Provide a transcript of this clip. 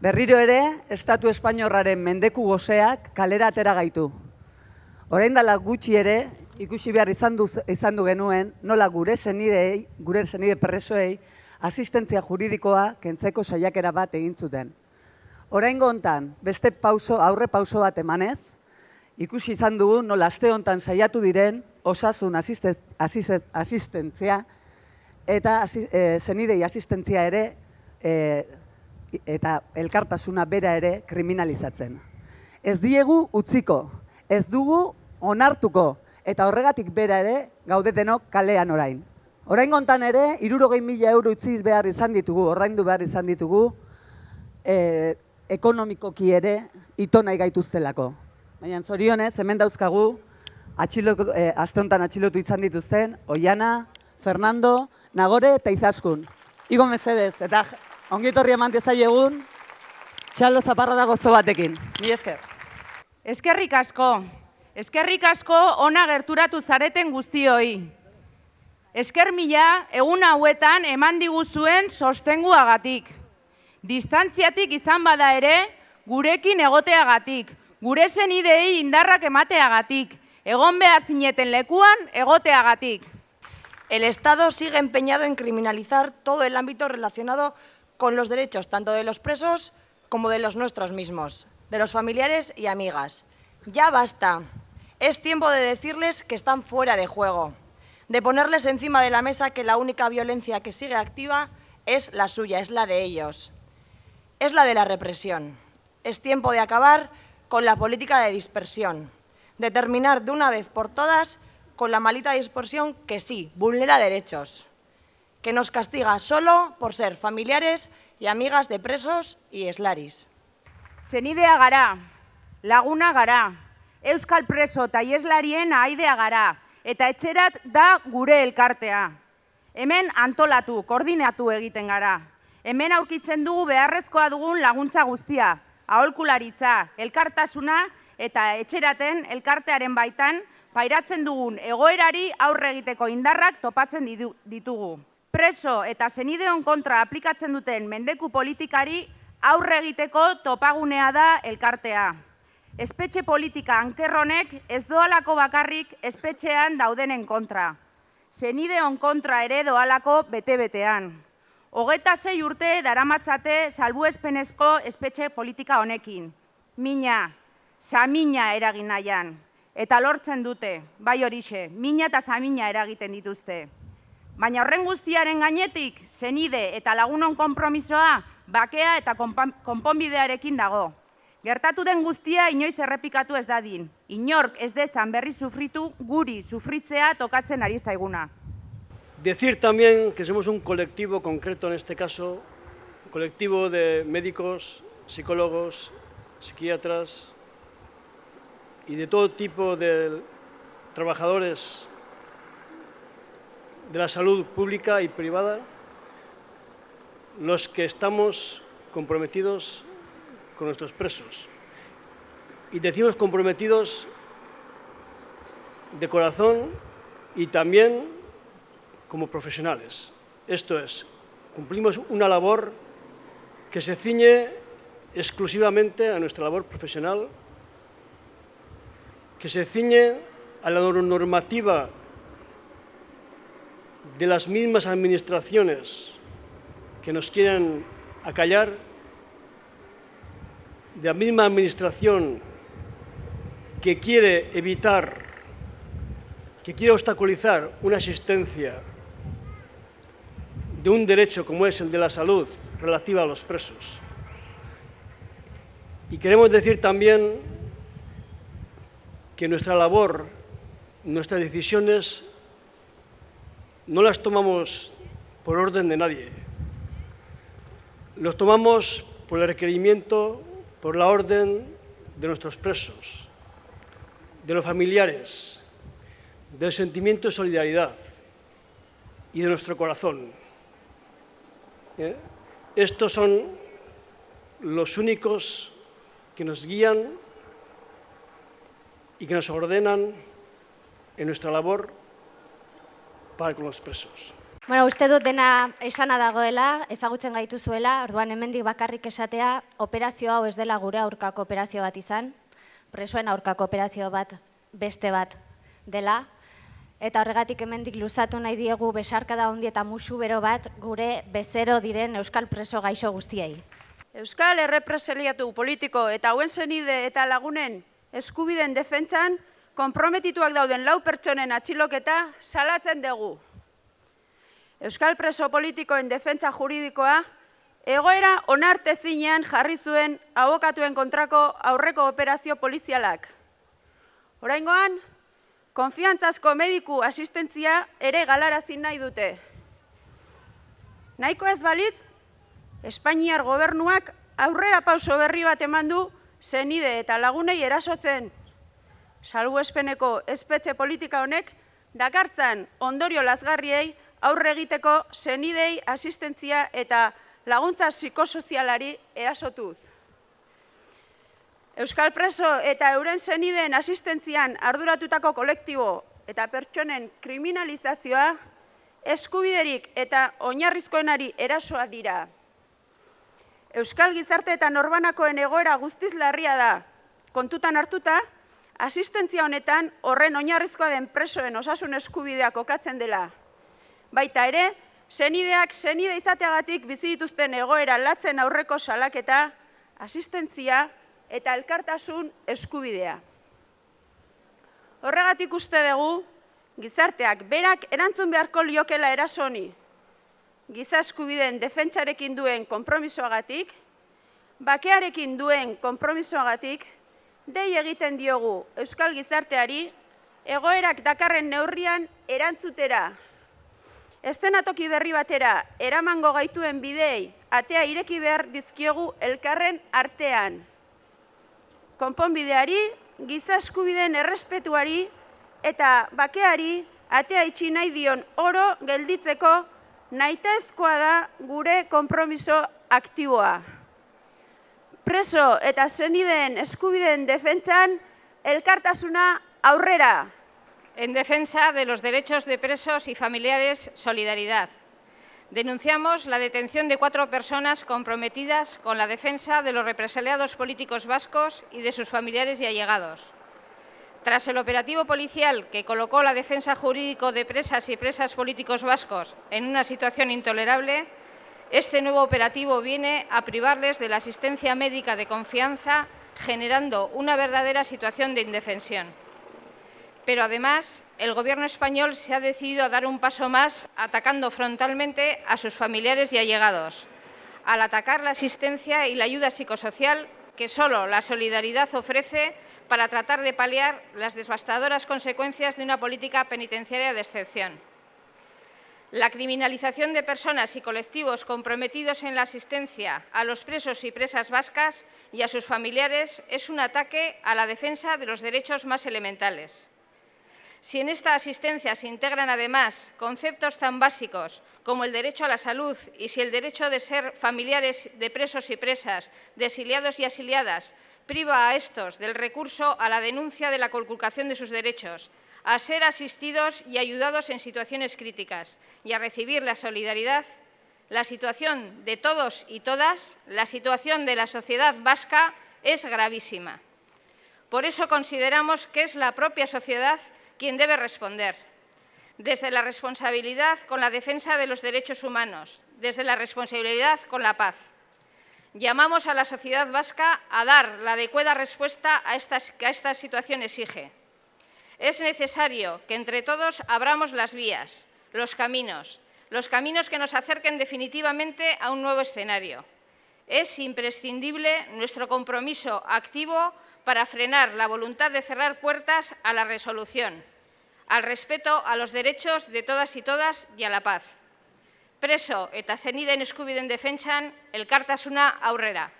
Berriro ere, Estatu Espainiorraren mendeku goseak kalera atera gaitu. Orain dela gutxi ere, ikusi behar izan du, izan du genuen, nola gure senidei, gure senide presoei, asistentzia juridikoa kentzeko saiakera bat egin zuten. Orain hontan beste pauso, aurre pauso bat emanez, ikusi izan dugu nola aste hontan saiatu diren osasun asistentzia eta e, senidei asistentzia ere e, eta elkartasuna bera ere kriminalizatzen. Ez diegu utziko, ez dugu onartuko, eta horregatik bera ere gaudetenok kalean orain. Orain gontan ere, irurogei mila euro utziz behar izan ditugu, orraindu behar izan ditugu, e, ekonomikoki ere ito nahi gaituztelako. Baina zorionez, hemen dauzkagu, atxilotu, e, atxilotu izan dituzten, Oiana, Fernando, Nagore eta Izaskun. Igo mesedez, eta Ongitorri eman egun, txalo zaparra dago zo batekin. Ni esker. Eskerrik asko. Eskerrik asko ona gerturatu zareten guztioi. Esker mila egun hauetan eman diguzuen sostenguagatik. Distantziatik izan bada ere, gurekin egoteagatik. Gure zen idei indarrak emateagatik. Egon behar zineten lekuan egoteagatik. El Estado sigue empeñado en criminalizar todo el ámbito relacionado con los derechos tanto de los presos como de los nuestros mismos, de los familiares y amigas. Ya basta. Es tiempo de decirles que están fuera de juego, de ponerles encima de la mesa que la única violencia que sigue activa es la suya, es la de ellos. Es la de la represión. Es tiempo de acabar con la política de dispersión, de terminar de una vez por todas con la malita dispersión que sí, vulnera derechos que nos castiga solo por ser familiares y amigas de presos y eslaris. Senidea gara, laguna gara, euskal preso eta ieslarien aidea gara, eta etxerat da gure elkartea. Hemen antolatu, koordinatu egiten gara. Hemen aurkitzen dugu beharrezkoa dugun laguntza guztia, aholkularitza, elkartasuna eta etxeraten elkartearen baitan pairatzen dugun egoerari aurre egiteko indarrak topatzen ditugu preso eta zenideon kontra aplikatzen duten mendeku politikari aurre egiteko topagunea da elkartea. Espetxe politika ankerronek ez doalako bakarrik espetxean daudenen kontra. Zenideon kontra ere doalako bete-betean. Hogeta zei urte daramatzate salbuespenezko espetxe politika honekin. Mina, samina eragin nahian. Eta lortzen dute, bai horixe, mina eta samina eragiten dituzte. Baina horren guztiaren gainetik, zenide eta lagunon konpromisoa, bakea eta konponbidearekin dago. Gertatu den guztia inoiz errepikatu ez dadin. Inork ez dezan berri sufritu guri sufritzea tokatzen ari zaiguna. Decir también que somos un colectivo concreto en este caso, colectivo de médicos, psicólogos, psiquiatras y de todo tipo de trabajadores de la salud pública y privada, los que estamos comprometidos con nuestros presos. Y decimos comprometidos de corazón y también como profesionales. Esto es, cumplimos una labor que se ciñe exclusivamente a nuestra labor profesional, que se ciñe a la normativa de las mismas administraciones que nos quieren acallar, de la misma administración que quiere evitar, que quiere obstaculizar una asistencia de un derecho como es el de la salud relativa a los presos. Y queremos decir también que nuestra labor, nuestras decisiones no las tomamos por orden de nadie. Los tomamos por el requerimiento, por la orden de nuestros presos, de los familiares, del sentimiento de solidaridad y de nuestro corazón. ¿Eh? Estos son los únicos que nos guían y que nos ordenan en nuestra labor para con los presos. Bueno, uste dut dena esana dagoela, ezagutzen gaituzuela, orduan hemendik bakarrik esatea, operazio hau ez dela gure aurkako operazio bat izan, presoen aurkako operazio bat beste bat dela, eta horregatik hemendik luzatu nahi diegu besarkada handi eta musu bero bat gure bezero diren euskal preso gaixo guztiei. Euskal errepreseliatu politiko eta hauen zenide eta lagunen eskubiden defentsan konprometituak dauden lau pertsonen atxiloketa salatzen dugu. Euskal preso politikoen defentsa juridikoa egoera onartezinean jarri zuen abokatuen kontrako aurreko operazio polizialak. Oraingoan, konfiantzazko mediku asistentzia ere galarazin nahi dute. Nahiko ez balitz, Espainiar gobernuak aurrera pauso berri bat eman du zenide eta lagunei erasotzen salbuespeneko espetxe politika honek dakartzan ondorio lazgarriei aurre egiteko zenidei asistentzia eta laguntza psikosozialari erasotuz. Euskal preso eta euren zenideen asistentzian arduratutako kolektibo eta pertsonen kriminalizazioa eskubiderik eta oinarrizkoenari erasoa dira. Euskal gizarte eta norbanakoen egoera guztiz larria da. Kontutan hartuta, asistentzia honetan horren oinarrizkoa den presoen osasun eskubideak okatzen dela. Baita ere, zenideak zenide izateagatik bizi dituzten egoera latzen aurreko salaketa, asistentzia eta elkartasun eskubidea. Horregatik uste dugu, gizarteak berak erantzun beharko liokela erasoni, giza eskubideen defentsarekin duen konpromisoagatik, bakearekin duen konpromisoagatik, dei egiten diogu Euskal Gizarteari egoerak dakarren neurrian erantzutera. Estenatoki berri batera eramango gaituen bidei atea ireki behar dizkiogu elkarren artean. Konponbideari, giza eskubideen errespetuari eta bakeari atea itxi nahi dion oro gelditzeko nahitezkoa da gure konpromiso aktiboa. Preso eta zenideen eskubideen defentsan elkartasuna aurrera. En defensa de los derechos de presos y familiares, solidaridad. Denunciamos la detención de cuatro personas comprometidas con la defensa de los represaliados políticos vascos y de sus familiares y allegados. Tras el operativo policial que colocó la defensa jurídico de presas y presas políticos vascos en una situación intolerable, este nuevo operativo viene a privarles de la asistencia médica de confianza, generando una verdadera situación de indefensión. Pero además, el Gobierno español se ha decidido a dar un paso más atacando frontalmente a sus familiares y allegados, al atacar la asistencia y la ayuda psicosocial que solo la solidaridad ofrece para tratar de paliar las devastadoras consecuencias de una política penitenciaria de excepción. La criminalización de personas y colectivos comprometidos en la asistencia a los presos y presas vascas y a sus familiares es un ataque a la defensa de los derechos más elementales. Si en esta asistencia se integran además conceptos tan básicos como el derecho a la salud y si el derecho de ser familiares de presos y presas, de exiliados y exiliadas, priva a estos del recurso a la denuncia de la conculcación de sus derechos, a ser asistidos y ayudados en situaciones críticas y a recibir la solidaridad, la situación de todos y todas, la situación de la sociedad vasca es gravísima. Por eso consideramos que es la propia sociedad quien debe responder desde la responsabilidad con la defensa de los derechos humanos, desde la responsabilidad con la paz. Llamamos a la sociedad vasca a dar la adecuada respuesta a que esta situación exige. Es necesario que entre todos abramos las vías, los caminos, los caminos que nos acerquen definitivamente a un nuevo escenario. Es imprescindible nuestro compromiso activo para frenar la voluntad de cerrar puertas a la resolución, al respeto a los derechos de todas y todas y a la paz. Preso eta zeniden eskubiden defentsan elkartasuna aurrera.